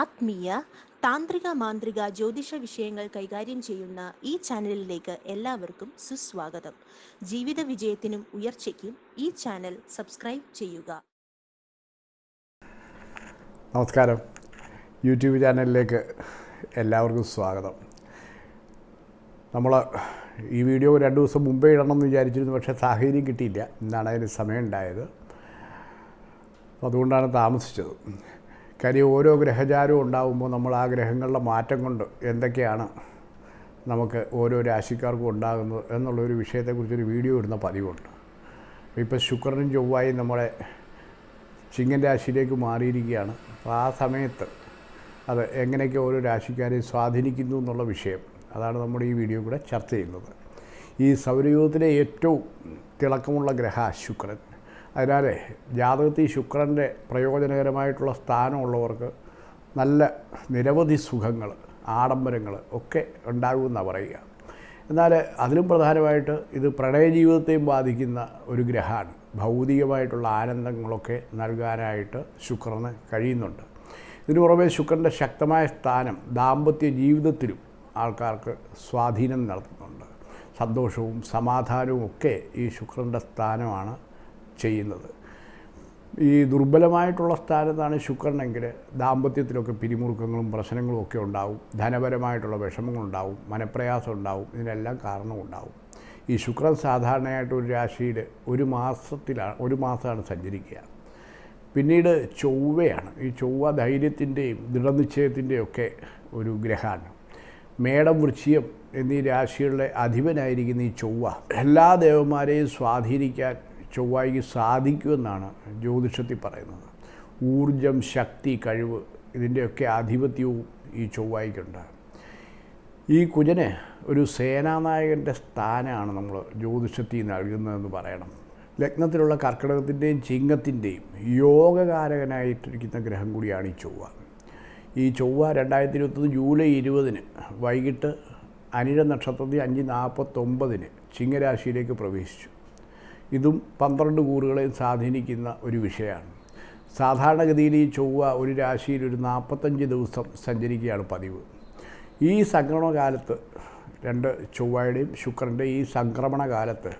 ആത്മീയ താന്ത്രിക മാന്ത്രിക ജ്യോതിഷ വിഷയങ്ങൾ കൈകാര്യം ചെയ്യുന്ന ഈ ചാനലിലേക്ക് എല്ലാവർക്കും സുസ്വാഗതം. ജീവിത വിജയത്തിനും ഉയർച്ചയ്ക്കും ഈ ചാനൽ സബ്സ്ക്രൈബ് ചെയ്യുക. നമസ്കാരം. യൂട്യൂബ് ചാനലിലേക്ക് എല്ലാവർക്കും സ്വാഗതം. നമ്മൾ ഈ വീഡിയോ രണ്ട് ദിവസം മുമ്പേ ഇടണം എന്ന് വിചാരിച്ചിരുന്നു പക്ഷേ സാഹചര്യം കിട്ടിയില്ല. ഇന്നാണ് അതിന് സമയം ഉണ്ടായത് അതുകൊണ്ടാണ് താമസിച്ചത്. കാര്യം ഓരോ ഗ്രഹചാരവും ഉണ്ടാകുമ്പോൾ നമ്മൾ ആ ഗ്രഹങ്ങളുടെ മാറ്റം കൊണ്ട് എന്തൊക്കെയാണ് നമുക്ക് ഓരോ രാശിക്കാർക്കും ഉണ്ടാകുന്നത് എന്നുള്ളൊരു വിഷയത്തെക്കുറിച്ചൊരു വീഡിയോ ഇടുന്ന പതിവുണ്ട്. ഇപ്പോൾ ശുക്രനും ചൊവ്വായും നമ്മളെ ചിങ്ങൻ രാശിയിലേക്ക് മാറിയിരിക്കുകയാണ്. അപ്പോൾ ആ സമയത്ത് അത് എങ്ങനെയൊക്കെ ഓരോ രാശിക്കാരെയും സ്വാധീനിക്കുന്നു എന്നുള്ള വിഷയം അതാണ് നമ്മുടെ ഈ വീഡിയോ കൂടെ ചർച്ച ചെയ്യുന്നത്. ഈ സൗരയൂഥത്തിലെ ഏറ്റവും തിളക്കമുള്ള ഗ്രഹ ശുക്രൻ. അതിനാൽ ജാതകത്തിൽ ശുക്രന്റെ പ്രയോജനകരമായിട്ടുള്ള സ്ഥാനമുള്ളവർക്ക് നല്ല നിരവധി സുഖങ്ങൾ ആഡംബരങ്ങൾ ഒക്കെ ഉണ്ടാകുമെന്നാണ് പറയുക. എന്നാൽ അതിലും പ്രധാനമായിട്ട് ഇത് പ്രണയ ജീവിതത്തെയും ബാധിക്കുന്ന ഒരു ഗ്രഹമാണ്. ഭൗതികമായിട്ടുള്ള ആനന്ദങ്ങളൊക്കെ നൽകാനായിട്ട് ശുക്രന് കഴിയുന്നുണ്ട്. ഇതിനു പുറമെ ശുക്രന്റെ ശക്തമായ സ്ഥാനം ദാമ്പത്യ ജീവിതത്തിലും ആൾക്കാർക്ക് സ്വാധീനം നടത്തുന്നുണ്ട്. സന്തോഷവും സമാധാനവും ഒക്കെ ഈ ശുക്രന്റെ സ്ഥാനമാണ് ചെയ്യുന്നത്. ഈ ദുർബലമായിട്ടുള്ള സ്ഥാനത്താണ് ശുക്രനെങ്കിൽ ദാമ്പത്യത്തിലൊക്കെ പിരിമുറുക്കങ്ങളും പ്രശ്നങ്ങളും ഒക്കെ ഉണ്ടാവും. ധനപരമായിട്ടുള്ള വിഷമങ്ങളുണ്ടാവും മനപ്രയാസം ഉണ്ടാവും ഇതിനെല്ലാം കാരണമുണ്ടാവും ഈ ശുക്രൻ സാധാരണയായിട്ട് ഒരു രാശിയിൽ ഒരു മാസത്തിലാണ് ഒരു മാസമാണ് സഞ്ചരിക്കുക. പിന്നീട് ചൊവ്വയാണ്. ഈ ചൊവ്വ ധൈര്യത്തിന്റെയും ദൃഢനിശ്ചയത്തിന്റെയും ഒക്കെ ഒരു ഗ്രഹമാണ്. മേടം വൃശ്ചികം എന്നീ രാശികളുടെ അധിപനായിരിക്കുന്ന ഈ ചൊവ്വ എല്ലാ ദേവന്മാരെയും സ്വാധീനിക്കാൻ ചൊവ്വയ്ക്ക് സാധിക്കുമെന്നാണ് ജ്യോതിഷത്തിൽ പറയുന്നത്. ഊർജം ശക്തി കഴിവ് ഇതിന്റെയൊക്കെ ആധിപത്യവും ഈ ചൊവ്വായിക്കുണ്ട് ഈ കുജന് ഒരു സേനാനായകന്റെ സ്ഥാനമാണ് നമ്മൾ ജ്യോതിഷത്തിൽ നൽകുന്നതെന്ന് പറയണം. ലഗ്നത്തിലുള്ള കർക്കിടകത്തിന്റെയും ചിങ്ങത്തിന്റെയും യോഗകാരകനായിട്ടിരിക്കുന്ന ഗ്രഹം കൂടിയാണ് ഈ ചൊവ്വ. ഈ ചൊവ്വ രണ്ടായിരത്തി ഇരുപത്തൊന്ന് ജൂലൈ ഇരുപതിന് വൈകിട്ട് അനിഴ നക്ഷത്രത്തിൽ അഞ്ച് നാൽപ്പത്തൊമ്പതിന് ചിങ്ങരാശിയിലേക്ക് പ്രവേശിച്ചു. ഇതും പന്ത്രണ്ട് കൂറുകളെയും സ്വാധീനിക്കുന്ന ഒരു വിഷയമാണ്. സാധാരണഗതിയിൽ ഈ ചൊവ്വ ഒരു രാശിയിൽ ഒരു നാൽപ്പത്തഞ്ച് ദിവസം സഞ്ചരിക്കുകയാണ് പതിവ്. ഈ സംക്രമണകാലത്ത് രണ്ട് ചൊവ്വയുടെയും ശുക്രന്റെയും ഈ സംക്രമണകാലത്ത്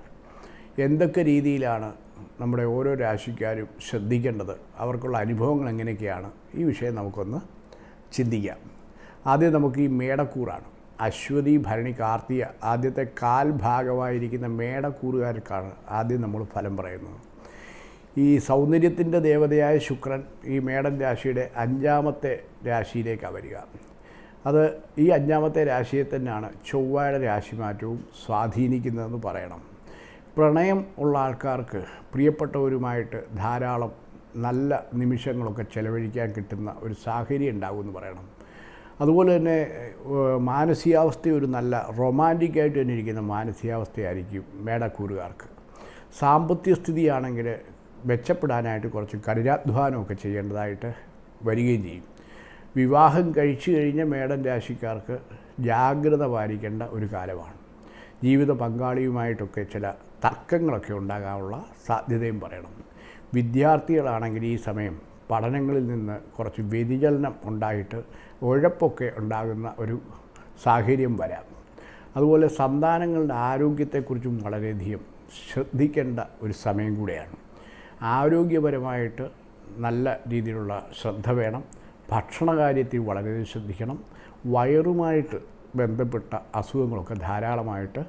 എന്തൊക്കെ രീതിയിലാണ് നമ്മുടെ ഓരോ രാശിക്കാരും ശ്രദ്ധിക്കേണ്ടത്? അവർക്കുള്ള അനുഭവങ്ങൾ എങ്ങനെയൊക്കെയാണ്? ഈ വിഷയം നമുക്കൊന്ന് ചിന്തിക്കാം. ആദ്യം നമുക്ക് ഈ മേടക്കൂറാണ്. അശ്വതി ഭരണി കാർത്തിക ആദ്യത്തെ കാൽ ഭാഗമായിരിക്കുന്ന മേടക്കൂറുകാർക്കാണ് ആദ്യം നമ്മൾ ഫലം പറയുന്നത്. ഈ സൗന്ദര്യത്തിന്റെ ദേവതയായ ശുക്രൻ ഈ മേടൻ രാശിയുടെ അഞ്ചാമത്തെ രാശിയിലേക്കാണ് വരിക. അത് ഈ അഞ്ചാമത്തെ രാശിയെ തന്നെയാണ് ചൊവ്വയുടെ രാശിമാറ്റവും സ്വാധീനിക്കുന്നതെന്ന് പറയണം. പ്രണയം ഉള്ള ആൾക്കാർക്ക് പ്രിയപ്പെട്ടവരുമായിട്ട് ധാരാളം നല്ല നിമിഷങ്ങളൊക്കെ ചെലവഴിക്കാൻ കിട്ടുന്ന ഒരു സാഹചര്യം ഉണ്ടാകുമെന്ന് പറയണം. അതുപോലെ തന്നെ മാനസികാവസ്ഥ ഒരു നല്ല റൊമാന്റിക്കായിട്ട് തന്നെ ഇരിക്കുന്ന മാനസികാവസ്ഥയായിരിക്കും മേടക്കൂറുകാർക്ക്. സാമ്പത്തിക സ്ഥിതിയാണെങ്കിൽ മെച്ചപ്പെടാനായിട്ട് കുറച്ച് കഠിനാധ്വാനമൊക്കെ ചെയ്യേണ്ടതായിട്ട് വരികയും ചെയ്യും. വിവാഹം കഴിച്ചു കഴിഞ്ഞ മേടൻ രാശിക്കാർക്ക് ജാഗ്രത പാലിക്കേണ്ട ഒരു കാലമാണ്. ജീവിത പങ്കാളിയുമായിട്ടൊക്കെ ചില തർക്കങ്ങളൊക്കെ ഉണ്ടാകാനുള്ള സാധ്യതയും പറയണം. വിദ്യാർത്ഥികളാണെങ്കിൽ ഈ സമയം പഠനങ്ങളിൽ നിന്ന് കുറച്ച് വ്യതിചലനം ഉണ്ടായിട്ട് ഉഴപ്പൊക്കെ ഉണ്ടാകുന്ന ഒരു സാഹചര്യം വരാം. അതുപോലെ സന്താനങ്ങളുടെ ആരോഗ്യത്തെക്കുറിച്ചും വളരെയധികം ശ്രദ്ധിക്കേണ്ട ഒരു സമയം കൂടിയാണ്. ആരോഗ്യപരമായിട്ട് നല്ല രീതിയിലുള്ള ശ്രദ്ധ വേണം. ഭക്ഷണകാര്യത്തിൽ വളരെയധികം ശ്രദ്ധിക്കണം. വയറുമായിട്ട് ബന്ധപ്പെട്ട അസുഖങ്ങളൊക്കെ ധാരാളമായിട്ട്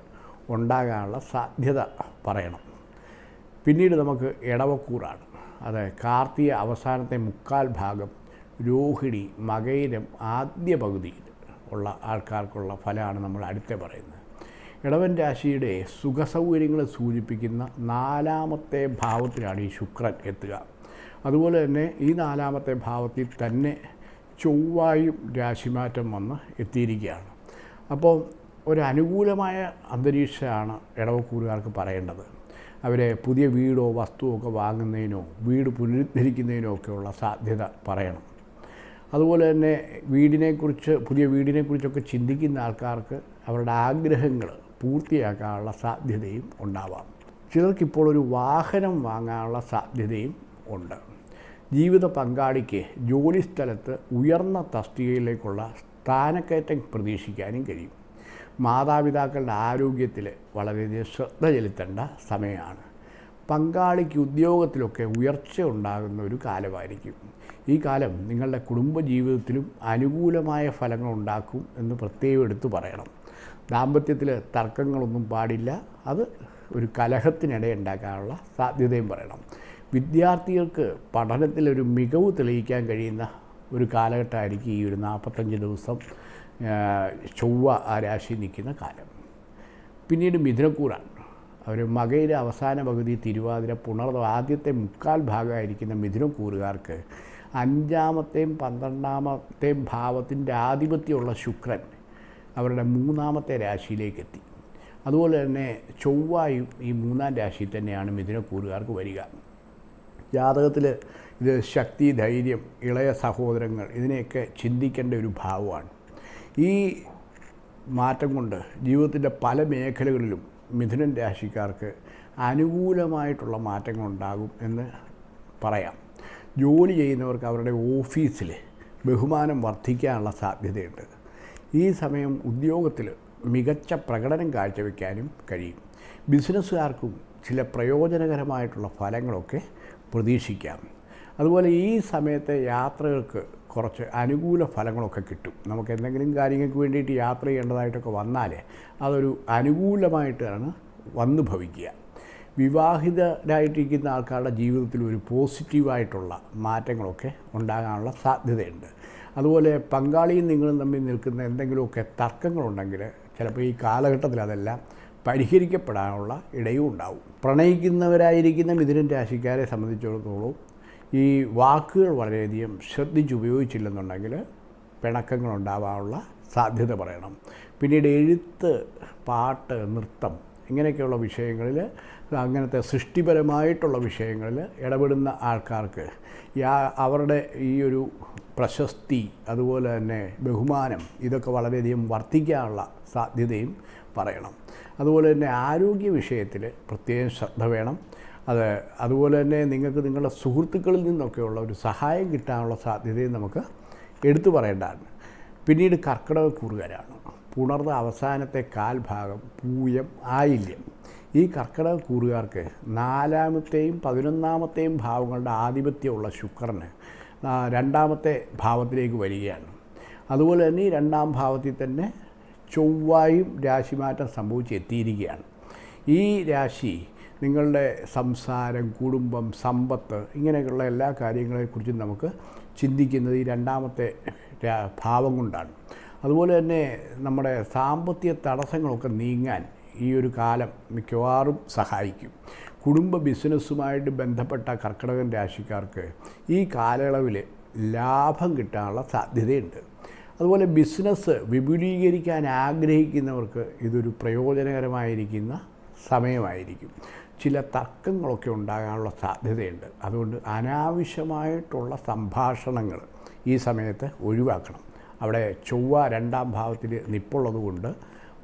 ഉണ്ടാകാനുള്ള സാധ്യത പറയണം. പിന്നീട് നമുക്ക് ഇടവക്കൂറാണ് അത് കാർത്തിക അവസാനത്തെ മുക്കാൽ ഭാഗം രോഹിണി മകയിരം ആദ്യ പകുതിയിൽ ഉള്ള ആൾക്കാർക്കുള്ള ഫലമാണ് നമ്മൾ അടുത്ത പറയുന്നത്. ഇടവൻ രാശിയുടെ സുഖസൗകര്യങ്ങളെ സൂചിപ്പിക്കുന്ന നാലാമത്തെ ഭാവത്തിലാണ് ഈ ശുക്രൻ എത്തുക. അതുപോലെ തന്നെ ഈ നാലാമത്തെ ഭാവത്തിൽ തന്നെ ചൊവ്വായും രാശിമാറ്റം വന്ന് എത്തിയിരിക്കുകയാണ്. അപ്പോൾ ഒരു അനുകൂലമായ അന്തരീക്ഷമാണ് ഇടവക്കൂറുകാർക്ക് പറയേണ്ടത്. അവരെ പുതിയ വീടോ വസ്തുവോ ഒക്കെ വാങ്ങുന്നതിനോ വീട് പുനരുദ്ധരിക്കുന്നതിനോ ഒക്കെയുള്ള സാധ്യത പറയണം. അതുപോലെ തന്നെ വീടിനെക്കുറിച്ച് പുതിയ വീടിനെക്കുറിച്ചൊക്കെ ചിന്തിക്കുന്ന ആൾക്കാർക്ക് അവരുടെ ആഗ്രഹങ്ങൾ പൂർത്തിയാക്കാനുള്ള സാധ്യതയും ഉണ്ടാവാം. ചിലർക്കിപ്പോൾ ഒരു വാഹനം വാങ്ങാനുള്ള സാധ്യതയും ഉണ്ട്. ജീവിത പങ്കാളിക്ക് ജോലി ജോലിസ്ഥലത്ത് ഉയർന്ന തസ്തികയിലേക്കുള്ള സ്ഥാനക്കയറ്റം പ്രതീക്ഷിക്കാനും കഴിയും. മാതാപിതാക്കളുടെ ആരോഗ്യത്തിൽ വളരെയധികം ശ്രദ്ധ ചെലുത്തേണ്ട സമയമാണ്. പങ്കാളിക്ക് ഉദ്യോഗത്തിലൊക്കെ ഉയർച്ച ഉണ്ടാകുന്ന ഒരു കാലമായിരിക്കും. ഈ കാലം നിങ്ങളുടെ കുടുംബജീവിതത്തിലും അനുകൂലമായ ഫലങ്ങൾ ഉണ്ടാക്കും എന്ന് പ്രത്യേകം എടുത്തു പറയണം. ദാമ്പത്യത്തിൽ തർക്കങ്ങളൊന്നും പാടില്ല. അത് ഒരു കലഹത്തിനിടയുണ്ടാക്കാനുള്ള സാധ്യതയും പറയണം. വിദ്യാർത്ഥികൾക്ക് പഠനത്തിലൊരു മികവ് തെളിയിക്കാൻ കഴിയുന്ന ഒരു കാലഘട്ടമായിരിക്കും ഈ ഒരു നാൽപ്പത്തഞ്ച് ദിവസം. ചൊവ്വ ആ രാശി നിൽക്കുന്ന കാലം. പിന്നീട് മിഥുനക്കൂറാണ്. അവർ മകയിലെ അവസാന പകുതി തിരുവാതിര പുണർന്ന ആദ്യത്തെ മുക്കാൽ ഭാഗമായിരിക്കുന്ന മിഥുനക്കൂറുകാർക്ക് അഞ്ചാമത്തെയും പന്ത്രണ്ടാമത്തെയും ഭാവത്തിന്റെ ആധിപത്യമുള്ള ശുക്രൻ അവരുടെ മൂന്നാമത്തെ രാശിയിലേക്ക് എത്തി അതുപോലെ തന്നെ ചൊവ്വായും ഈ മൂന്നാം രാശിയിൽ തന്നെയാണ് മിഥുനക്കൂറുകാർക്ക് വരിക. ജാതകത്തിൽ ഇത് ശക്തി ധൈര്യം ഇളയ സഹോദരങ്ങൾ ഇതിനെയൊക്കെ ചിന്തിക്കേണ്ട ഒരു ഭാവമാണ്. ഈ മാറ്റം കൊണ്ട് ജീവിതത്തിന്റെ പല മേഖലകളിലും മിഥുനൻ രാശിക്കാർക്ക് അനുകൂലമായിട്ടുള്ള മാറ്റങ്ങൾ ഉണ്ടാകും എന്ന് പറയാം. ജോലി ചെയ്യുന്നവർക്ക് അവരുടെ ഓഫീസിൽ ബഹുമാനം വർദ്ധിക്കാനുള്ള സാധ്യതയുണ്ട്. ഈ സമയം ഉദ്യോഗത്തിൽ മികച്ച പ്രകടനം കാഴ്ചവെക്കാനും കഴിയും. ബിസിനസ്സുകാർക്കും ചില പ്രയോജനകരമായിട്ടുള്ള ഫലങ്ങളൊക്കെ പ്രതീക്ഷിക്കാം. അതുപോലെ ഈ സമയത്തെ യാത്രകൾക്ക് കുറച്ച് അനുകൂല ഫലങ്ങളൊക്കെ കിട്ടും. നമുക്ക് എന്തെങ്കിലും കാര്യങ്ങൾക്ക് വേണ്ടിയിട്ട് യാത്ര ചെയ്യേണ്ടതായിട്ടൊക്കെ വന്നാൽ അതൊരു അനുകൂലമായിട്ടാണ് വന്നു ഭവിക്കുക. വിവാഹിതരായിട്ടിരിക്കുന്ന ആൾക്കാരുടെ ജീവിതത്തിൽ ഒരു പോസിറ്റീവായിട്ടുള്ള മാറ്റങ്ങളൊക്കെ ഉണ്ടാകാനുള്ള സാധ്യതയുണ്ട്. അതുപോലെ പങ്കാളിയും നിങ്ങളും തമ്മിൽ നിൽക്കുന്ന എന്തെങ്കിലുമൊക്കെ തർക്കങ്ങളുണ്ടെങ്കിൽ ചിലപ്പോൾ ഈ കാലഘട്ടത്തിൽ അതെല്ലാം പരിഹരിക്കപ്പെടാനുള്ള ഇടയും ഉണ്ടാവും. പ്രണയിക്കുന്നവരായിരിക്കുന്ന മിഥുനൻ രാശിക്കാരെ സംബന്ധിച്ചിടത്തോളം ഈ വാക്കുകൾ വളരെയധികം ശ്രദ്ധിച്ചുപയോഗിച്ചില്ലെന്നുണ്ടെങ്കിൽ പിണക്കങ്ങൾ ഉണ്ടാവാനുള്ള സാധ്യത പറയണം. പിന്നീട് എഴുത്ത് പാട്ട് നൃത്തം ഇങ്ങനെയൊക്കെയുള്ള വിഷയങ്ങളിൽ അങ്ങനത്തെ സൃഷ്ടിപരമായിട്ടുള്ള വിഷയങ്ങളിൽ ഇടപെടുന്ന ആൾക്കാർക്ക് യാ അവരുടെ ഈ ഒരു പ്രശസ്തി അതുപോലെ തന്നെ ബഹുമാനം ഇതൊക്കെ വളരെയധികം വർദ്ധിക്കാനുള്ള സാധ്യതയും പറയണം. അതുപോലെ തന്നെ ആരോഗ്യ വിഷയത്തിൽ പ്രത്യേകം ശ്രദ്ധ വേണം. അത് അതുപോലെ തന്നെ നിങ്ങൾക്ക് നിങ്ങളുടെ സുഹൃത്തുക്കളിൽ നിന്നൊക്കെയുള്ള ഒരു സഹായം കിട്ടാനുള്ള സാധ്യതയും നമുക്ക് എടുത്തു പറയേണ്ടതാണ്. പിന്നീട് കർക്കിടക കൂറുകാരാണ്. പുണർന്ന അവസാനത്തെ കാൽഭാഗം പൂയം ആയില്യം. ഈ കർക്കിടക കൂറുകാർക്ക് നാലാമത്തെയും പതിനൊന്നാമത്തെയും ഭാവങ്ങളുടെ ആധിപത്യമുള്ള ശുക്രന് രണ്ടാമത്തെ ഭാവത്തിലേക്ക് വരികയാണ്. അതുപോലെ തന്നെ ഈ രണ്ടാം ഭാവത്തിൽ തന്നെ ചൊവ്വായും രാശിമാറ്റം സംഭവിച്ച് എത്തിയിരിക്കുകയാണ്. ഈ രാശി നിങ്ങളുടെ സംസാരം കുടുംബം സമ്പത്ത് ഇങ്ങനെയൊക്കെയുള്ള എല്ലാ കാര്യങ്ങളെക്കുറിച്ചും നമുക്ക് ചിന്തിക്കുന്നത് ഈ രണ്ടാമത്തെ ഭാവം കൊണ്ടാണ്. അതുപോലെ തന്നെ നമ്മുടെ സാമ്പത്തിക തടസ്സങ്ങളൊക്കെ നീങ്ങാൻ ഈ ഒരു കാലം മിക്കവാറും സഹായിക്കും. കുടുംബ ബിസിനസ്സുമായിട്ട് ബന്ധപ്പെട്ട കർക്കിടകൻ രാശിക്കാർക്ക് ഈ കാലയളവിൽ ലാഭം കിട്ടാനുള്ള സാധ്യതയുണ്ട്. അതുപോലെ ബിസിനസ് വിപുലീകരിക്കാൻ ആഗ്രഹിക്കുന്നവർക്ക് ഇതൊരു പ്രയോജനകരമായിരിക്കുന്ന സമയമായിരിക്കും. ചില തർക്കങ്ങളൊക്കെ ഉണ്ടാകാനുള്ള സാധ്യതയുണ്ട്. അതുകൊണ്ട് അനാവശ്യമായിട്ടുള്ള സംഭാഷണങ്ങൾ ഈ സമയത്ത് ഒഴിവാക്കണം. അവിടെ ചൊവ്വ രണ്ടാം ഭാവത്തിൽ നിപ്പുള്ളതുകൊണ്ട്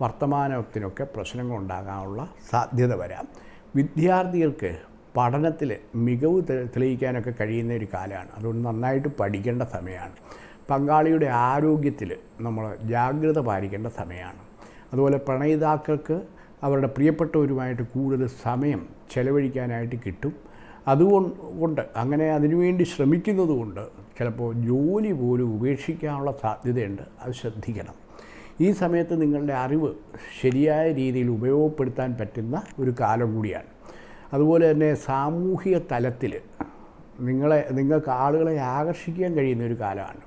വർത്തമാനത്തിനൊക്കെ പ്രശ്നങ്ങൾ ഉണ്ടാകാനുള്ള സാധ്യത വരാം. വിദ്യാർത്ഥികൾക്ക് പഠനത്തിൽ മികവ് തെളിയിക്കാനൊക്കെ കഴിയുന്ന ഒരു കാലമാണ്. അതുകൊണ്ട് നന്നായിട്ട് പഠിക്കേണ്ട സമയമാണ്. പങ്കാളിയുടെ ആരോഗ്യത്തിൽ നമ്മൾ ജാഗ്രത പാലിക്കേണ്ട സമയമാണ്. അതുപോലെ പ്രണയിതാക്കൾക്ക് അവരുടെ പ്രിയപ്പെട്ടവരുമായിട്ട് കൂടുതൽ സമയം ചെലവഴിക്കാനായിട്ട് കിട്ടും. അതുകൊണ്ട് കൊണ്ട് അങ്ങനെ അതിനുവേണ്ടി ശ്രമിക്കുന്നത് കൊണ്ട് ചിലപ്പോൾ ജോലി പോലും ഉപേക്ഷിക്കാനുള്ള സാധ്യതയുണ്ട്. അത് ശ്രദ്ധിക്കണം. ഈ സമയത്ത് നിങ്ങളുടെ അറിവ് ശരിയായ രീതിയിൽ ഉപയോഗപ്പെടുത്താൻ പറ്റുന്ന ഒരു കാലം കൂടിയാണ്. അതുപോലെ തന്നെ സാമൂഹിക തലത്തിൽ നിങ്ങളെ നിങ്ങൾക്ക് ആളുകളെ ആകർഷിക്കാൻ കഴിയുന്ന ഒരു കാലമാണ്.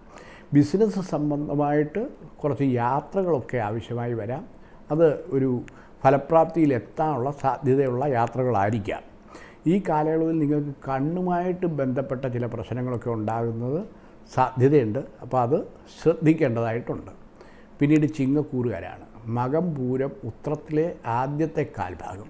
ബിസിനസ് സംബന്ധമായിട്ട് കുറച്ച് യാത്രകളൊക്കെ ആവശ്യമായി വരാം. അത് ഒരു ഫലപ്രാപ്തിയിൽ എത്താനുള്ള സാധ്യതയുള്ള യാത്രകളായിരിക്കാം. ഈ കാലയളവിൽ നിങ്ങൾക്ക് കണ്ണുമായിട്ട് ബന്ധപ്പെട്ട ചില പ്രശ്നങ്ങളൊക്കെ ഉണ്ടാകുന്നത് സാധ്യതയുണ്ട്. അപ്പോൾ അത് ശ്രദ്ധിക്കേണ്ടതായിട്ടുണ്ട്. പിന്നീട് ചിങ്ങക്കൂറുകാരാണ്. മകം പൂരം ഉത്രത്തിലെ ആദ്യത്തെ കാൽഭാഗം.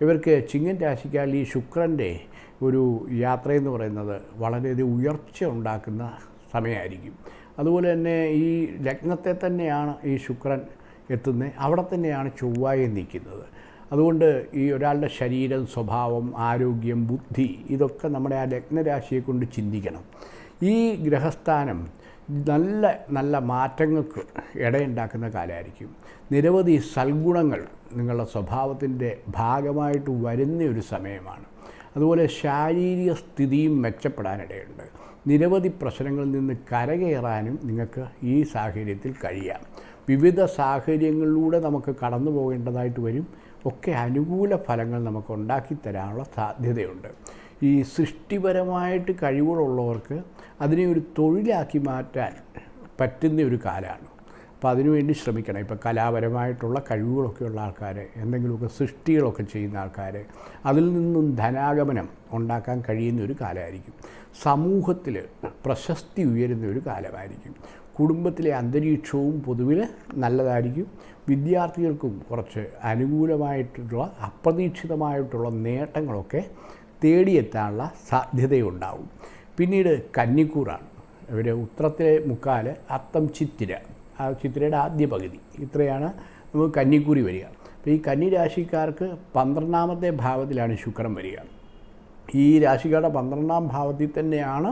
ഇവർക്ക് ചിങ്ങൻ രാശിക്കാൽ ഈ ശുക്രന്റെ ഒരു യാത്രയെന്ന് പറയുന്നത് വളരെയധികം ഉയർച്ച ഉണ്ടാക്കുന്ന സമയമായിരിക്കും. അതുപോലെ തന്നെ ഈ ലഗ്നത്തെ തന്നെയാണ് ഈ ശുക്രൻ എത്തുന്നത് അവിടെ തന്നെയാണ് ചൊവ്വായി നിൽക്കുന്നത്. അതുകൊണ്ട് ഈ ഒരാളുടെ ശരീരം സ്വഭാവം ആരോഗ്യം ബുദ്ധി ഇതൊക്കെ നമ്മുടെ ആ ലഗ്നരാശിയെ കൊണ്ട് ചിന്തിക്കണം. ഈ ഗ്രഹസ്ഥാനം നല്ല നല്ല മാറ്റങ്ങൾക്ക് ഇടയുണ്ടാക്കുന്ന കാലമായിരിക്കും. നിരവധി സൽഗുണങ്ങൾ നിങ്ങളുടെ സ്വഭാവത്തിന്റെ ഭാഗമായിട്ട് വരുന്ന ഒരു സമയമാണ്. അതുപോലെ ശാരീരിക സ്ഥിതിയും മെച്ചപ്പെടാനിടയുണ്ട്. നിരവധി പ്രശ്നങ്ങളിൽ നിന്ന് കരകയറാനും നിങ്ങൾക്ക് ഈ സാഹചര്യത്തിൽ കഴിയാം. വിവിധ സാഹചര്യങ്ങളിലൂടെ നമുക്ക് കടന്നു പോകേണ്ടതായിട്ട് വരും. ഒക്കെ അനുകൂല ഫലങ്ങൾ നമുക്ക് ഉണ്ടാക്കി തരാനുള്ള സാധ്യതയുണ്ട്. ഈ സൃഷ്ടിപരമായിട്ട് കഴിവുകളുള്ളവർക്ക് അതിനെ ഒരു തൊഴിലാക്കി മാറ്റാൻ പറ്റുന്ന ഒരു കാലമാണ്. അപ്പോൾ അതിനുവേണ്ടി ശ്രമിക്കണം. ഇപ്പോൾ കലാപരമായിട്ടുള്ള കഴിവുകളൊക്കെ ഉള്ള ആൾക്കാർ എന്തെങ്കിലുമൊക്കെ സൃഷ്ടികളൊക്കെ ചെയ്യുന്ന ആൾക്കാർ അതിൽ നിന്നും ധനാഗമനം ഉണ്ടാക്കാൻ കഴിയുന്ന ഒരു കാലമായിരിക്കും. സമൂഹത്തിൽ പ്രശസ്തി ഉയരുന്ന ഒരു കാലമായിരിക്കും. കുടുംബത്തിലെ അന്തരീക്ഷവും പൊതുവിൽ നല്ലതായിരിക്കും. വിദ്യാർത്ഥികൾക്കും കുറച്ച് അനുകൂലമായിട്ടുള്ള അപ്രതീക്ഷിതമായിട്ടുള്ള നേട്ടങ്ങളൊക്കെ തേടിയെത്താനുള്ള സാധ്യതയുണ്ടാവും. പിന്നീട് കന്നിക്കൂറാണ്. ഇവർ ഉത്രത്തിലെ മുക്കാൽ അത്തം ചിത്തിര. ആ ചിത്തിരയുടെ ആദ്യ പകുതി. ഇത്രയാണ് നമുക്ക് കന്നിക്കൂറി വരിക. അപ്പോൾ ഈ കന്നി രാശിക്കാർക്ക് പന്ത്രണ്ടാമത്തെ ഭാവത്തിലാണ് ശുക്രൻ വരിക. ഈ രാശിക്കാരുടെ പന്ത്രണ്ടാം ഭാവത്തിൽ തന്നെയാണ്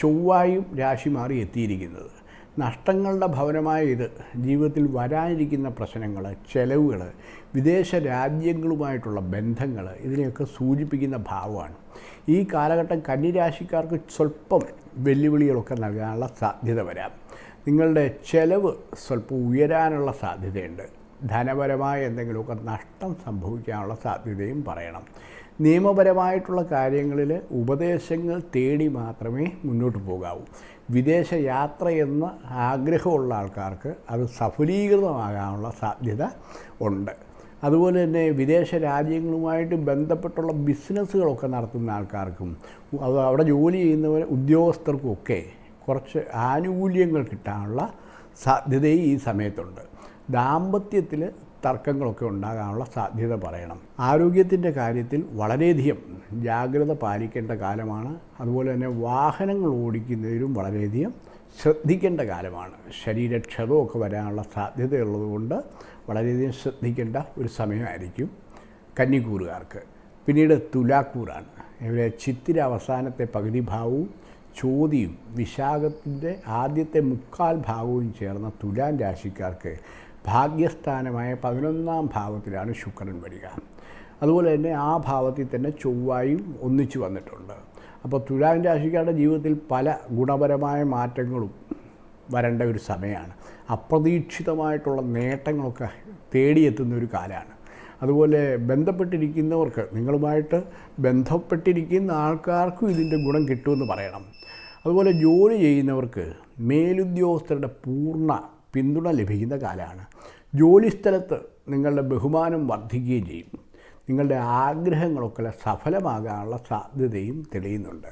ചൊവ്വായും രാശി മാറി എത്തിയിരിക്കുന്നത്. നഷ്ടങ്ങളുടെ ഭവനമായ ഇത് ജീവിതത്തിൽ വരാനിരിക്കുന്ന പ്രശ്നങ്ങൾ ചെലവുകൾ വിദേശ രാജ്യങ്ങളുമായിട്ടുള്ള ബന്ധങ്ങൾ ഇതിനെയൊക്കെ സൂചിപ്പിക്കുന്ന ഭാവമാണ്. ഈ കാലഘട്ടം കന്നിരാശിക്കാർക്ക് സ്വല്പം വെല്ലുവിളികളൊക്കെ നൽകാനുള്ള സാധ്യത വരാം. നിങ്ങളുടെ ചെലവ് സ്വല്പം ഉയരാനുള്ള സാധ്യതയുണ്ട്. ധനപരമായ എന്തെങ്കിലുമൊക്കെ നഷ്ടം സംഭവിക്കാനുള്ള സാധ്യതയും പറയണം. നിയമപരമായിട്ടുള്ള കാര്യങ്ങളിൽ ഉപദേശങ്ങൾ തേടി മാത്രമേ മുന്നോട്ട് പോകാവൂ. വിദേശ യാത്ര എന്ന ആഗ്രഹമുള്ള ആൾക്കാർക്ക് അത് സഫലീകൃതമാകാനുള്ള സാധ്യത ഉണ്ട്. അതുപോലെ തന്നെ വിദേശ രാജ്യങ്ങളുമായിട്ട് ബന്ധപ്പെട്ടുള്ള ബിസിനസ്സുകളൊക്കെ നടത്തുന്ന ആൾക്കാർക്കും അത് അവിടെ ജോലി ചെയ്യുന്നവർ ഉദ്യോഗസ്ഥർക്കുമൊക്കെ കുറച്ച് ആനുകൂല്യങ്ങൾ കിട്ടാനുള്ള സാധ്യതയും ഈ സമയത്തുണ്ട്. ദാമ്പത്യത്തിൽ തർക്കങ്ങളൊക്കെ ഉണ്ടാകാനുള്ള സാധ്യത പറയണം. ആരോഗ്യത്തിന്റെ കാര്യത്തിൽ വളരെയധികം ജാഗ്രത പാലിക്കേണ്ട കാലമാണ്. അതുപോലെ തന്നെ വാഹനങ്ങൾ ഓടിക്കുന്നതിലും വളരെയധികം ശ്രദ്ധിക്കേണ്ട കാലമാണ്. ശരീരക്ഷതമൊക്കെ വരാനുള്ള സാധ്യതയുള്ളതുകൊണ്ട് വളരെയധികം ശ്രദ്ധിക്കേണ്ട ഒരു സമയമായിരിക്കും കന്നിക്കൂറുകാർക്ക്. പിന്നീട് തുലാക്കൂറാണ്. ഇവിടെ ചിത്തിര അവസാനത്തെ പകുതി ഭാവവും ചോതിയും വിശാഖത്തിന്റെ ആദ്യത്തെ മുക്കാൽ ഭാഗവും ചേർന്ന തുലാൻ രാശിക്കാർക്ക് ഭാഗ്യസ്ഥാനമായ പതിനൊന്നാം ഭാവത്തിലാണ് ശുക്രൻ വരിക. അതുപോലെ തന്നെ ആ ഭാവത്തിൽ തന്നെ ചൊവ്വായും ഒന്നിച്ചു വന്നിട്ടുണ്ട്. അപ്പോൾ തുലാം രാശിക്കാരുടെ ജീവിതത്തിൽ പല ഗുണപരമായ മാറ്റങ്ങളും വരേണ്ട ഒരു സമയമാണ്. അപ്രതീക്ഷിതമായിട്ടുള്ള നേട്ടങ്ങളൊക്കെ തേടിയെത്തുന്ന ഒരു കാലമാണ്. അതുപോലെ ബന്ധപ്പെട്ടിരിക്കുന്നവർക്ക് നിങ്ങളുമായിട്ട് ബന്ധപ്പെട്ടിരിക്കുന്ന ആൾക്കാർക്കും ഇതിന്റെ ഗുണം കിട്ടുമെന്ന് പറയണം. അതുപോലെ ജോലി ചെയ്യുന്നവർക്ക് മേലുദ്യോഗസ്ഥരുടെ പൂർണ പിന്തുണ ലഭിക്കുന്ന കാലമാണ്. ജോലിസ്ഥലത്ത് നിങ്ങളുടെ ബഹുമാനം വർദ്ധിക്കുകയും ചെയ്യും. നിങ്ങളുടെ ആഗ്രഹങ്ങളൊക്കെ സഫലമാകാനുള്ള സാധ്യതയും തെളിയുന്നുണ്ട്.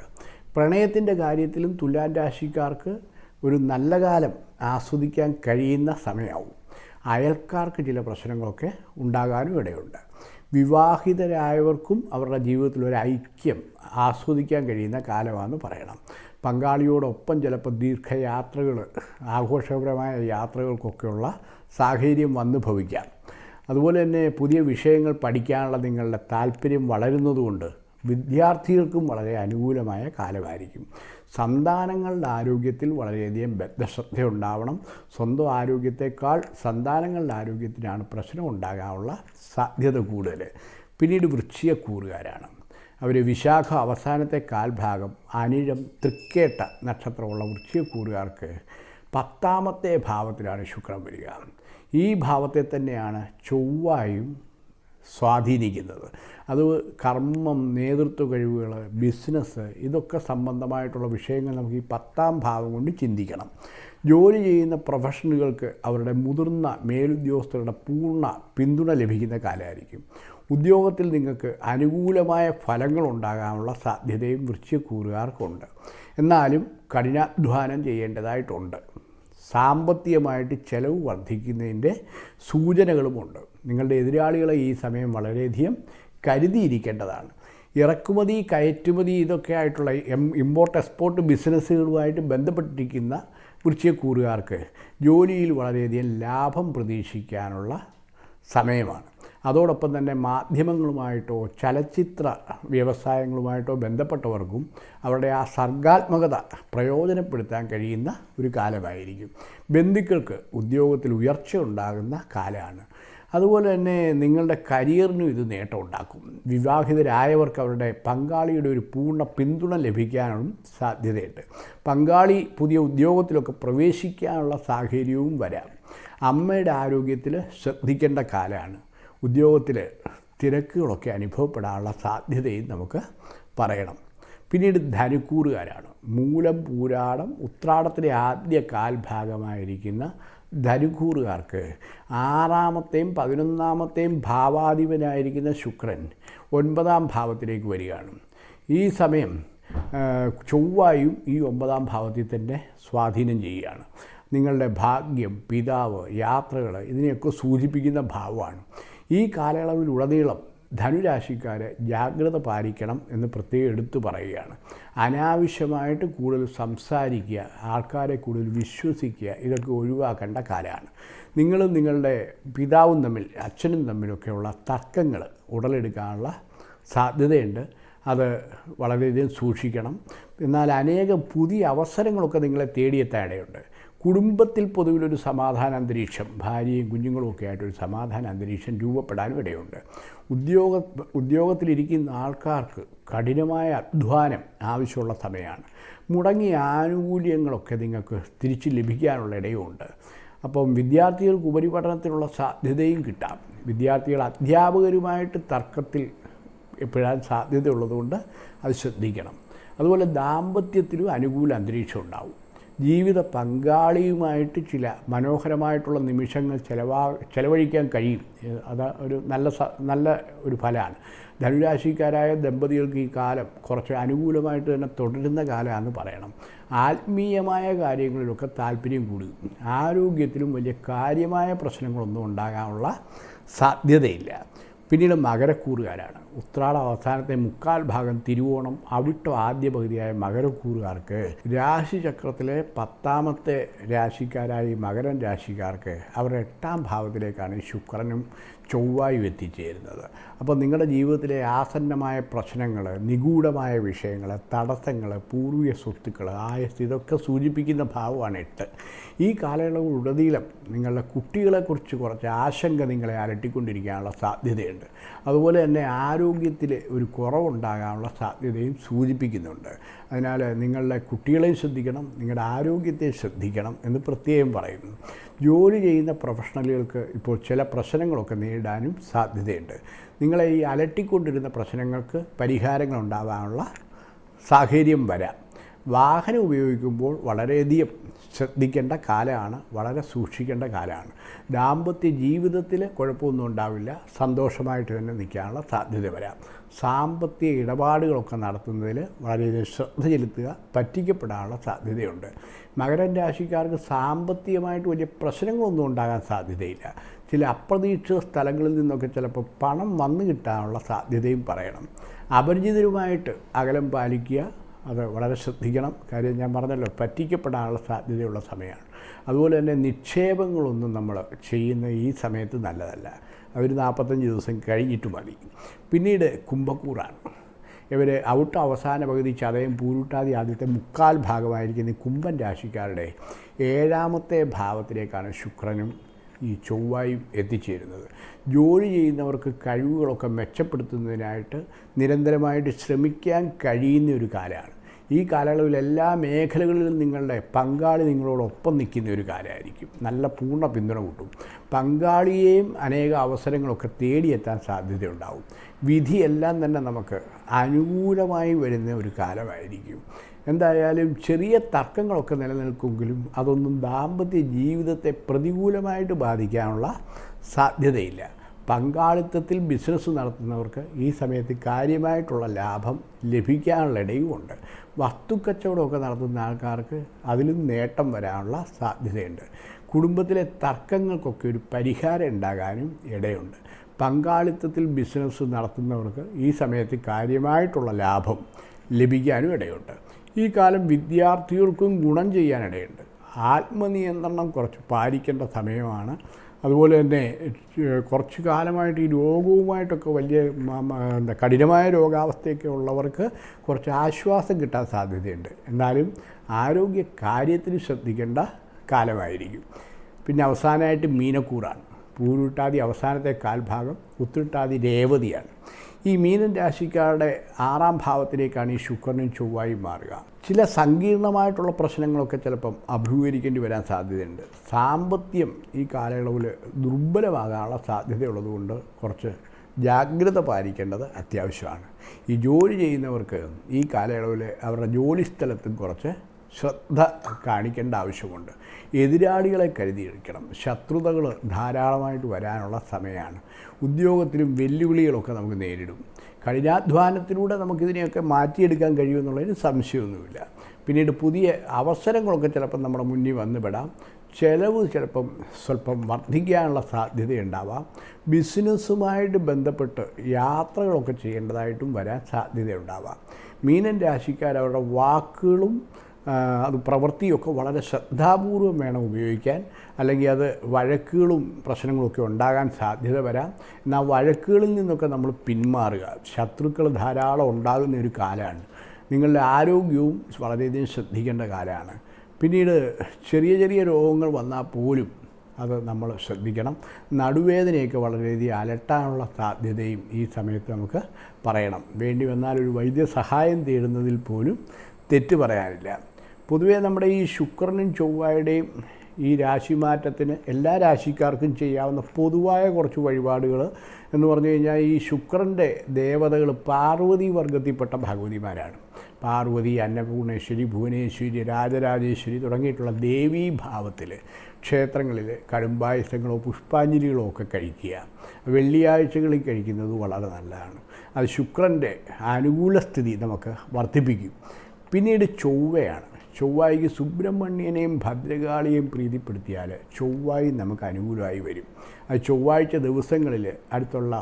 പ്രണയത്തിന്റെ കാര്യത്തിലും തുലാൻ രാശിക്കാർക്ക് ഒരു നല്ല കാലം ആസ്വദിക്കാൻ കഴിയുന്ന സമയമാവും. അയൽക്കാർക്ക് ചില പ്രശ്നങ്ങളൊക്കെ ഉണ്ടാകാനും ഇടയുണ്ട്. വിവാഹിതരായവർക്കും അവരുടെ ജീവിതത്തിൽ ഒരു ഐക്യം ആസ്വദിക്കാൻ കഴിയുന്ന കാലമാണെന്ന് പറയണം. പങ്കാളിയോടൊപ്പം ചിലപ്പോൾ ദീർഘയാത്രകൾ ആഘോഷപരമായ യാത്രകൾക്കൊക്കെയുള്ള സാഹചര്യം വന്നു ഭവിക്കാം. അതുപോലെ തന്നെ പുതിയ വിഷയങ്ങൾ പഠിക്കാനുള്ള നിങ്ങളുടെ താല്പര്യം വളരുന്നതുകൊണ്ട് വിദ്യാർത്ഥികൾക്കും വളരെ അനുകൂലമായ കാലമായിരിക്കും. സന്താനങ്ങളുടെ ആരോഗ്യത്തിൽ വളരെയധികം ബദ്ധശ്രദ്ധ ഉണ്ടാവണം സ്വന്തം ആരോഗ്യത്തെക്കാൾ സന്താനങ്ങളുടെ ആരോഗ്യത്തിനാണ് പ്രശ്നം ഉണ്ടാകാനുള്ള സാധ്യത കൂടുതൽ. പിന്നീട് വൃശ്ചികക്കൂറുകാരാണ് അവർ വിശാഖ അവസാനത്തെ കാൽഭാഗം അനിഴം തൃക്കേട്ട നക്ഷത്രമുള്ള വൃശ്ചികക്കൂറുകാർക്ക് പത്താമത്തെ ഭാവത്തിലാണ് ശുക്രൻ വരിക. ഈ ഭാവത്തെ തന്നെയാണ് ചൊവ്വായും സ്വാധീനിക്കുന്നത്. അത് കർമ്മം നേതൃത്വ കഴിവുകൾ ബിസിനസ് ഇതൊക്കെ സംബന്ധമായിട്ടുള്ള വിഷയങ്ങൾ നമുക്ക് ഈ പത്താം ഭാവം കൊണ്ട് ചിന്തിക്കണം. ജോലി ചെയ്യുന്ന പ്രൊഫഷണലുകൾക്ക് അവരുടെ മുതിർന്ന മേലുദ്യോഗസ്ഥരുടെ പൂർണ പിന്തുണ ലഭിക്കുന്ന കാലമായിരിക്കും. ഉദ്യോഗത്തിൽ നിങ്ങൾക്ക് അനുകൂലമായ ഫലങ്ങൾ ഉണ്ടാകാനുള്ള സാധ്യതയും വൃക്ഷക്കൂറുകാർക്കുണ്ട് എന്നാലും കഠിനാധ്വാനം ചെയ്യേണ്ടതായിട്ടുണ്ട്. സാമ്പത്തികമായിട്ട് ചെലവ് വർദ്ധിക്കുന്നതിന്റെ സൂചനകളുമുണ്ട്. നിങ്ങളുടെ എതിരാളികളെ ഈ സമയം വളരെയധികം കരുതിയിരിക്കേണ്ടതാണ്. ഇറക്കുമതി കയറ്റുമതി ഇതൊക്കെ ആയിട്ടുള്ള എം ഇമ്പോർട്ട് എക്സ്പോർട്ട് ബിസിനസ്സുകളുമായിട്ട് ബന്ധപ്പെട്ടിരിക്കുന്ന വൃശ്ചികക്കൂറുകാർക്ക് ജോലിയിൽ വളരെയധികം ലാഭം പ്രതീക്ഷിക്കാനുള്ള സമയമാണ്. അതോടൊപ്പം തന്നെ മാധ്യമങ്ങളുമായിട്ടോ ചലച്ചിത്ര വ്യവസായങ്ങളുമായിട്ടോ ബന്ധപ്പെട്ടവർക്കും അവരുടെ ആ സർഗാത്മകത പ്രയോജനപ്പെടുത്താൻ കഴിയുന്ന ഒരു കാലമായിരിക്കും. ബന്ധുക്കൾക്ക് ഉദ്യോഗത്തിൽ ഉയർച്ച ഉണ്ടാകുന്ന കാലമാണ്. അതുപോലെ തന്നെ നിങ്ങളുടെ കരിയറിനും ഇത് നേട്ടം ഉണ്ടാക്കും വിവാഹിതരായവർക്ക് അവരുടെ പങ്കാളിയുടെ ഒരു പൂർണ പിന്തുണ ലഭിക്കാനും സാധ്യതയുണ്ട്. പങ്കാളി പുതിയ ഉദ്യോഗത്തിലൊക്കെ പ്രവേശിക്കാനുള്ള സാഹചര്യവും വരാം. അമ്മയുടെ ആരോഗ്യത്തിൽ ശ്രദ്ധിക്കേണ്ട കാലമാണ്. ഉദ്യോഗത്തിൽ തിരക്കുകളൊക്കെ അനുഭവപ്പെടാനുള്ള സാധ്യതയും നമുക്ക് പറയണം. പിന്നീട് ധനുക്കൂറുകാരാണ്. മൂലം പൂരാടം ഉത്രാടത്തിലെ ആദ്യ കാൽഭാഗമായിരിക്കുന്ന ധനുക്കൂറുകാർക്ക് ആറാമത്തെയും പതിനൊന്നാമത്തെയും ഭാവാധിപനായിരിക്കുന്ന ശുക്രൻ ഒൻപതാം ഭാവത്തിലേക്ക് വരികയാണ്. ഈ സമയം ചൊവ്വായും ഈ ഒമ്പതാം ഭാവത്തിൽ തന്നെ സ്വാധീനം ചെയ്യുകയാണ്. നിങ്ങളുടെ ഭാഗ്യം പിതാവ് യാത്രകൾ ഇതിനെയൊക്കെ സൂചിപ്പിക്കുന്ന ഭാവമാണ്. ഈ കാലയളവിലുടനീളം ധനുരാശിക്കാരെ ജാഗ്രത പാലിക്കണം എന്ന് പ്രത്യേകം എടുത്തു പറയുകയാണ്. അനാവശ്യമായിട്ട് കൂടുതൽ സംസാരിക്കുക ആൾക്കാരെ കൂടുതൽ വിശ്വസിക്കുക ഇതൊക്കെ ഒഴിവാക്കേണ്ട കാലമാണ്. നിങ്ങളും നിങ്ങളുടെ പിതാവും തമ്മിൽ അച്ഛനും തമ്മിലൊക്കെയുള്ള തർക്കങ്ങൾ ഉടലെടുക്കാനുള്ള സാധ്യതയുണ്ട്. അത് വളരെയധികം സൂക്ഷിക്കണം. എന്നാൽ അനേകം പുതിയ അവസരങ്ങളൊക്കെ നിങ്ങളെ തേടിയെത്താൻ ഇടയുണ്ട് കുടുംബത്തിൽ പൊതുവിലൊരു സമാധാന അന്തരീക്ഷം ഭാര്യയും കുഞ്ഞുങ്ങളും ഒക്കെ ആയിട്ടൊരു സമാധാന അന്തരീക്ഷം രൂപപ്പെടാനും ഇടയുണ്ട് ഉദ്യോഗ ഉദ്യോഗത്തിലിരിക്കുന്ന ആൾക്കാർക്ക് കഠിനമായ അധ്വാനം ആവശ്യമുള്ള സമയമാണ്. മുടങ്ങിയ ആനുകൂല്യങ്ങളൊക്കെ നിങ്ങൾക്ക് തിരിച്ച് ലഭിക്കാനുള്ള ഇടയുമുണ്ട് അപ്പം വിദ്യാർത്ഥികൾക്ക് ഉപരിപഠനത്തിനുള്ള സാധ്യതയും കിട്ടാം. വിദ്യാർത്ഥികൾ അധ്യാപകരുമായിട്ട് തർക്കത്തിൽ എപ്പോഴാൻ സാധ്യതയുള്ളതുകൊണ്ട് അത് ശ്രദ്ധിക്കണം. അതുപോലെ ദാമ്പത്യത്തിലും അനുകൂല അന്തരീക്ഷം ഉണ്ടാവും. ജീവിത പങ്കാളിയുമായിട്ട് ചില മനോഹരമായിട്ടുള്ള നിമിഷങ്ങൾ ചിലവാ ചിലവഴിക്കാൻ കഴിയും. അത് ഒരു നല്ല നല്ല ഒരു ഫലമാണ്. ധനുരാശിക്കാരായ ദമ്പതികൾക്ക് ഈ കാലം കുറച്ച് അനുകൂലമായിട്ട് തന്നെ തുടരുന്ന കാലമാണെന്ന് പറയണം. ആത്മീയമായ കാര്യങ്ങളിലൊക്കെ താല്പര്യം കൂടും. ആരോഗ്യത്തിലും വലിയ കാര്യമായ പ്രശ്നങ്ങളൊന്നും ഉണ്ടാകാനുള്ള സാധ്യതയില്ല. പിന്നീട് മകരക്കൂറുകാരാണ്. ഉത്രാട അവസാനത്തെ മുക്കാൽ ഭാഗം തിരുവോണം അവിട്ടോ ആദ്യ പകുതിയായ മകരക്കൂറുകാർക്ക് രാശിചക്രത്തിലെ പത്താമത്തെ രാശിക്കാരായ മകരം മകരൻ രാശിക്കാർക്ക് അവരുടെ എട്ടാം ഭാവത്തിലേക്കാണ് ശുക്രനും ചൊവ്വായും എത്തിച്ചേരുന്നത് അപ്പോൾ നിങ്ങളുടെ ജീവിതത്തിലെ ആസന്നമായ പ്രശ്നങ്ങൾ നിഗൂഢമായ വിഷയങ്ങൾ തടസ്സങ്ങൾ പൂർവീയ സ്വത്തുക്കൾ ആയസ് ഇതൊക്കെ സൂചിപ്പിക്കുന്ന ഭാവമാണ് എട്ട്. ഈ കാലയളവ് കാലയളവിലുടനീളം നിങ്ങളുടെ കുട്ടികളെക്കുറിച്ച് കുറച്ച് ആശങ്ക നിങ്ങളെ അലട്ടിക്കൊണ്ടിരിക്കാനുള്ള സാധ്യതയുണ്ട്. അതുപോലെ തന്നെ ആരോഗ്യത്തിൽ ഒരു കുറവുണ്ടാകാനുള്ള സാധ്യതയും സൂചിപ്പിക്കുന്നുണ്ട്. അതിനാൽ നിങ്ങളുടെ കുട്ടികളെയും ശ്രദ്ധിക്കണം നിങ്ങളുടെ ആരോഗ്യത്തെ ശ്രദ്ധിക്കണം എന്ന് പ്രത്യേകം പറയുന്നു. ജോലി ചെയ്യുന്ന പ്രൊഫഷണലുകൾക്ക് ഇപ്പോൾ ചില പ്രശ്നങ്ങളൊക്കെ നേരിടാനും സാധ്യതയുണ്ട്. നിങ്ങളെ ഈ അലട്ടിക്കൊണ്ടിരുന്ന പ്രശ്നങ്ങൾക്ക് പരിഹാരങ്ങൾ ഉണ്ടാകാനുള്ള സാഹചര്യം വരാം. വാഹനം ഉപയോഗിക്കുമ്പോൾ വളരെയധികം ശ്രദ്ധിക്കേണ്ട കാലമാണ് വളരെ സൂക്ഷിക്കേണ്ട കാലമാണ്. ദാമ്പത്യ ജീവിതത്തിൽ കുഴപ്പമൊന്നും ഉണ്ടാവില്ല സന്തോഷമായിട്ട് തന്നെ നിൽക്കാനുള്ള സാധ്യത വരാം. സാമ്പത്തിക ഇടപാടുകളൊക്കെ നടത്തുന്നതിൽ വളരെയധികം ശ്രദ്ധ ചെലുത്തുക പറ്റിക്കപ്പെടാനുള്ള സാധ്യതയുണ്ട്. മകരം രാശിക്കാർക്ക് സാമ്പത്തികമായിട്ട് വലിയ പ്രശ്നങ്ങളൊന്നും ഉണ്ടാകാൻ സാധ്യതയില്ല. ചില അപ്രതീക്ഷിത സ്ഥലങ്ങളിൽ നിന്നൊക്കെ ചിലപ്പോൾ പണം വന്നു കിട്ടാനുള്ള സാധ്യതയും പറയണം. അപരിചിതരുമായിട്ട് അകലം പാലിക്കുക അത് വളരെ ശ്രദ്ധിക്കണം. കാര്യം ഞാൻ പറഞ്ഞല്ലോ പറ്റിക്കപ്പെടാനുള്ള സാധ്യതയുള്ള സമയമാണ്. അതുപോലെ തന്നെ നിക്ഷേപങ്ങളൊന്നും നമ്മൾ ചെയ്യുന്ന ഈ സമയത്ത് നല്ലതല്ല. അതൊരു നാൽപ്പത്തഞ്ച് ദിവസം കഴിഞ്ഞിട്ട് മതി. പിന്നീട് കുംഭക്കൂറാണ്. ഇവർ ഔട്ട് അവസാന പകുതി ചതയം പൂരുട്ടാതി ആദ്യത്തെ മുക്കാൽ ഭാഗമായിരിക്കുന്ന കുംഭൻ രാശിക്കാരുടെ ഏഴാമത്തെ ഭാവത്തിലേക്കാണ് ശുക്രനും ഈ ചൊവ്വായും എത്തിച്ചേരുന്നത്. ജോലി ചെയ്യുന്നവർക്ക് കഴിവുകളൊക്കെ മെച്ചപ്പെടുത്തുന്നതിനായിട്ട് നിരന്തരമായിട്ട് ശ്രമിക്കാൻ കഴിയുന്ന ഒരു കാലമാണ്. ഈ കാലയളവിൽ എല്ലാ മേഖലകളിലും നിങ്ങളുടെ പങ്കാളി നിങ്ങളോടൊപ്പം നിൽക്കുന്ന ഒരു കാലമായിരിക്കും. നല്ല പൂർണ പിന്തുണ കിട്ടും. പങ്കാളിയെയും അനേക അവസരങ്ങളൊക്കെ തേടിയെത്താൻ സാധ്യതയുണ്ടാവും. വിധിയെല്ലാം തന്നെ നമുക്ക് അനുകൂലമായി വരുന്ന ഒരു കാലമായിരിക്കും. എന്തായാലും ചെറിയ തർക്കങ്ങളൊക്കെ നിലനിൽക്കുമെങ്കിലും അതൊന്നും ദാമ്പത്യ ജീവിതത്തെ പ്രതികൂലമായിട്ട് ബാധിക്കാനുള്ള സാധ്യതയില്ല. പങ്കാളിത്തത്തിൽ ബിസിനസ് നടത്തുന്നവർക്ക് ഈ സമയത്ത് കാര്യമായിട്ടുള്ള ലാഭം ലഭിക്കാനുള്ള ഇടയുമുണ്ട്. വസ്തുക്കച്ചവടമൊക്കെ നടത്തുന്ന ആൾക്കാർക്ക് അതിലും നേട്ടം വരാനുള്ള സാധ്യതയുണ്ട്. കുടുംബത്തിലെ തർക്കങ്ങൾക്കൊക്കെ ഒരു പരിഹാരം ഉണ്ടാകാനും ഇടയുണ്ട്. പങ്കാളിത്തത്തിൽ ബിസിനസ് നടത്തുന്നവർക്ക് ഈ സമയത്ത് കാര്യമായിട്ടുള്ള ലാഭം ലഭിക്കാനും ഇടയുണ്ട്. ഈ കാലം വിദ്യാർത്ഥികൾക്കും ഗുണം ചെയ്യാനിടയുണ്ട് ആത്മനിയന്ത്രണം കുറച്ച് പാലിക്കേണ്ട സമയമാണ്. അതുപോലെ തന്നെ കുറച്ചു കാലമായിട്ട് ഈ രോഗവുമായിട്ടൊക്കെ വലിയ എന്താ കഠിനമായ രോഗാവസ്ഥയൊക്കെ ഉള്ളവർക്ക് കുറച്ച് ആശ്വാസം കിട്ടാൻ സാധ്യതയുണ്ട്. എന്നാലും ആരോഗ്യ കാര്യത്തിന് ശ്രദ്ധിക്കേണ്ട കാലമായിരിക്കും. പിന്നെ അവസാനമായിട്ട് മീനക്കൂറാണ്. പൂരുട്ടാതി അവസാനത്തെ കാൽഭാഗം ഉത്തിട്ടാതി രേവതിയാണ്. ഈ മീനൻ രാശിക്കാരുടെ ആറാം ഭാവത്തിലേക്കാണ് ഈ ശുക്രനും ചൊവ്വായും മാറുക. ചില സങ്കീർണമായിട്ടുള്ള പ്രശ്നങ്ങളൊക്കെ ചിലപ്പം അഭിമുഖീകരിക്കേണ്ടി വരാൻ സാധ്യതയുണ്ട്. സാമ്പത്തികം ഈ കാലയളവിൽ ദുർബലമാകാനുള്ള സാധ്യതയുള്ളതുകൊണ്ട് കുറച്ച് ജാഗ്രത പാലിക്കേണ്ടത് അത്യാവശ്യമാണ്. ഈ ജോലി ചെയ്യുന്നവർക്ക് ഈ കാലയളവിൽ അവരുടെ ജോലി സ്ഥലത്തും കുറച്ച് ശ്രദ്ധ കാണിക്കേണ്ട ആവശ്യമുണ്ട്. എതിരാളികളെ കരുതിയിരിക്കണം. ശത്രുതകൾ ധാരാളമായിട്ട് വരാനുള്ള സമയമാണ്. ഉദ്യോഗത്തിലും വെല്ലുവിളികളൊക്കെ നമുക്ക് നേരിടും. കഠിനാധ്വാനത്തിലൂടെ നമുക്കിതിനെയൊക്കെ മാറ്റിയെടുക്കാൻ കഴിയുമെന്നുള്ളതിന് സംശയമൊന്നുമില്ല. പിന്നീട് പുതിയ അവസരങ്ങളൊക്കെ ചിലപ്പം നമ്മുടെ മുന്നിൽ വന്നുപെടാം ചിലവ് ചിലപ്പം സ്വല്പം വർദ്ധിക്കാനുള്ള സാധ്യതയുണ്ടാവാം. ബിസിനസ്സുമായിട്ട് ബന്ധപ്പെട്ട് യാത്രകളൊക്കെ ചെയ്യേണ്ടതായിട്ടും വരാൻ സാധ്യതയുണ്ടാവാം. മീനൻ രാശിക്കാർ അവരുടെ വാക്കുകളും അത് പ്രവൃത്തിയൊക്കെ വളരെ ശ്രദ്ധാപൂർവം വേണം ഉപയോഗിക്കാൻ. അല്ലെങ്കിൽ അത് വഴക്കുകളും പ്രശ്നങ്ങളൊക്കെ ഉണ്ടാകാൻ സാധ്യത വരാം. എന്നാൽ വഴക്കുകളിൽ നിന്നൊക്കെ നമ്മൾ പിന്മാറുക. ശത്രുക്കൾ ധാരാളം ഉണ്ടാകുന്ന ഒരു കാലമാണ്. നിങ്ങളുടെ ആരോഗ്യവും വളരെയധികം ശ്രദ്ധിക്കേണ്ട കാലമാണ്. പിന്നീട് ചെറിയ ചെറിയ രോഗങ്ങൾ വന്നാൽ പോലും അത് നമ്മൾ ശ്രദ്ധിക്കണം. നടുവേദനയൊക്കെ വളരെയധികം അലട്ടാനുള്ള സാധ്യതയും ഈ സമയത്ത് നമുക്ക് പറയണം. വേണ്ടി വന്നാൽ ഒരു വൈദ്യസഹായം തേടുന്നതിൽ പോലും തെറ്റ് പറയാനില്ല. പൊതുവേ നമ്മുടെ ഈ ശുക്രനും ചൊവ്വയുടെയും ഈ രാശിമാറ്റത്തിന് എല്ലാ രാശിക്കാർക്കും ചെയ്യാവുന്ന പൊതുവായ കുറച്ച് വഴിപാടുകൾ എന്ന് പറഞ്ഞു കഴിഞ്ഞാൽ ഈ ശുക്രന്റെ ദേവതകൾ പാർവതി വർഗത്തിൽപ്പെട്ട ഭഗവതിമാരാണ്. പാർവതി അന്നപൂർണേശ്വരി ഭുവനേശ്വരി രാജരാജേശ്വരി തുടങ്ങിയിട്ടുള്ള ദേവീഭാവത്തിൽ ക്ഷേത്രങ്ങളിൽ കടുംബായുസങ്ങളോ പുഷ്പാഞ്ജലികളോ ഒക്കെ കഴിക്കുക. വെള്ളിയാഴ്ചകളിൽ കഴിക്കുന്നത് വളരെ നല്ലതാണ്. അത് ശുക്രന്റെ അനുകൂല സ്ഥിതി നമുക്ക് വർദ്ധിപ്പിക്കും. പിന്നീട് ചൊവ്വയാണ്. ചൊവ്വായിക്ക് സുബ്രഹ്മണ്യനെയും ഭദ്രകാളിയെയും പ്രീതിപ്പെടുത്തിയാൽ ചൊവ്വായി നമുക്ക് അനുകൂലമായി വരും. അത് ചൊവ്വാഴ്ച ദിവസങ്ങളിൽ അടുത്തുള്ള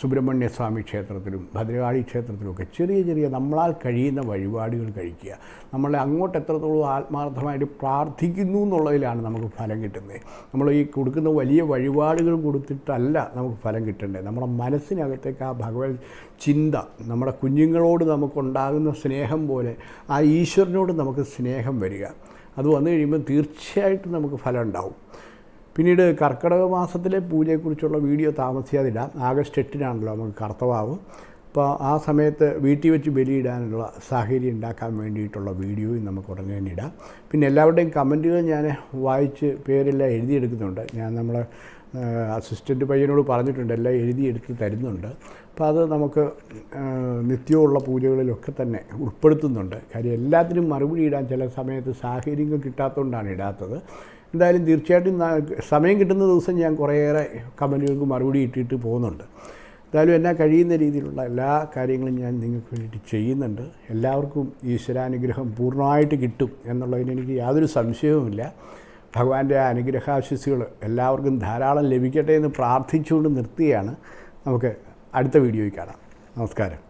സുബ്രഹ്മണ്യ സ്വാമി ക്ഷേത്രത്തിലും ഭദ്രകാളി ക്ഷേത്രത്തിലുമൊക്കെ ചെറിയ ചെറിയ നമ്മളാൽ കഴിയുന്ന വഴിപാടുകൾ കഴിക്കുക. നമ്മളെ അങ്ങോട്ട് എത്രത്തോളം ആത്മാർത്ഥമായിട്ട് പ്രാർത്ഥിക്കുന്നു എന്നുള്ളതിലാണ് നമുക്ക് ഫലം കിട്ടുന്നത്. നമ്മൾ ഈ കൊടുക്കുന്ന വലിയ വഴിപാടുകൾ കൊടുത്തിട്ടല്ല നമുക്ക് ഫലം കിട്ടേണ്ടത്. നമ്മുടെ മനസ്സിനകത്തേക്ക് ആ ഭഗവത് ചിന്ത നമ്മുടെ കുഞ്ഞുങ്ങളോട് നമുക്കുണ്ടാകുന്ന സ്നേഹം പോലെ ആ ഈശ്വരനോട് നമുക്ക് സ്നേഹം വരിക. അത് വന്നു കഴിയുമ്പോൾ തീർച്ചയായിട്ടും നമുക്ക് ഫലം ഉണ്ടാവും. പിന്നീട് കർക്കിടക മാസത്തിലെ പൂജയെക്കുറിച്ചുള്ള വീഡിയോ താമസിയാതെ ഇടാം ആഗസ്റ്റ് എട്ടിനാണല്ലോ നമുക്ക് കർത്തവാവ്. അപ്പോൾ ആ സമയത്ത് വീട്ടിൽ വെച്ച് ബലിയിടാനുള്ള സാഹചര്യം ഉണ്ടാക്കാൻ വേണ്ടിയിട്ടുള്ള വീഡിയോയും നമുക്ക് ഉടനെ തന്നെ ഇടാം. പിന്നെ എല്ലാവരുടെയും കമന്റുകൾ ഞാൻ വായിച്ച് പേരെല്ലാം എഴുതിയെടുക്കുന്നുണ്ട്. ഞാൻ നമ്മളെ അസിസ്റ്റന്റ് പയ്യനോട് പറഞ്ഞിട്ടുണ്ട് എല്ലാം എഴുതിയെടുത്ത് തരുന്നുണ്ട്. അപ്പോൾ അത് നമുക്ക് നിത്യമുള്ള പൂജകളിലൊക്കെ തന്നെ ഉൾപ്പെടുത്തുന്നുണ്ട്. കാര്യം എല്ലാത്തിനും മറുപടി ഇടാൻ ചില സമയത്ത് സാഹചര്യങ്ങൾ കിട്ടാത്തതുകൊണ്ടാണ് ഇടാത്തത്. എന്തായാലും തീർച്ചയായിട്ടും സമയം കിട്ടുന്ന ദിവസം ഞാൻ കുറേയേറെ കമന്റുകൾക്ക് മറുപടി ഇട്ടിട്ട് പോകുന്നുണ്ട്. എന്തായാലും എന്നാ കഴിയുന്ന രീതിയിലുള്ള എല്ലാ കാര്യങ്ങളും ഞാൻ നിങ്ങൾക്ക് വേണ്ടിയിട്ട് ചെയ്യുന്നുണ്ട്. എല്ലാവർക്കും ഈശ്വരാനുഗ്രഹം പൂർണമായിട്ട് കിട്ടും എന്നുള്ളതിന് എനിക്ക് യാതൊരു സംശയവുമില്ല. ഭഗവാന്റെ അനുഗ്രഹാശിസുകൾ എല്ലാവർക്കും ധാരാളം ലഭിക്കട്ടെ എന്ന് പ്രാർത്ഥിച്ചുകൊണ്ട് നിർത്തുകയാണ്. നമുക്ക് അടുത്ത വീഡിയോയിൽ കാണാം. നമസ്കാരം.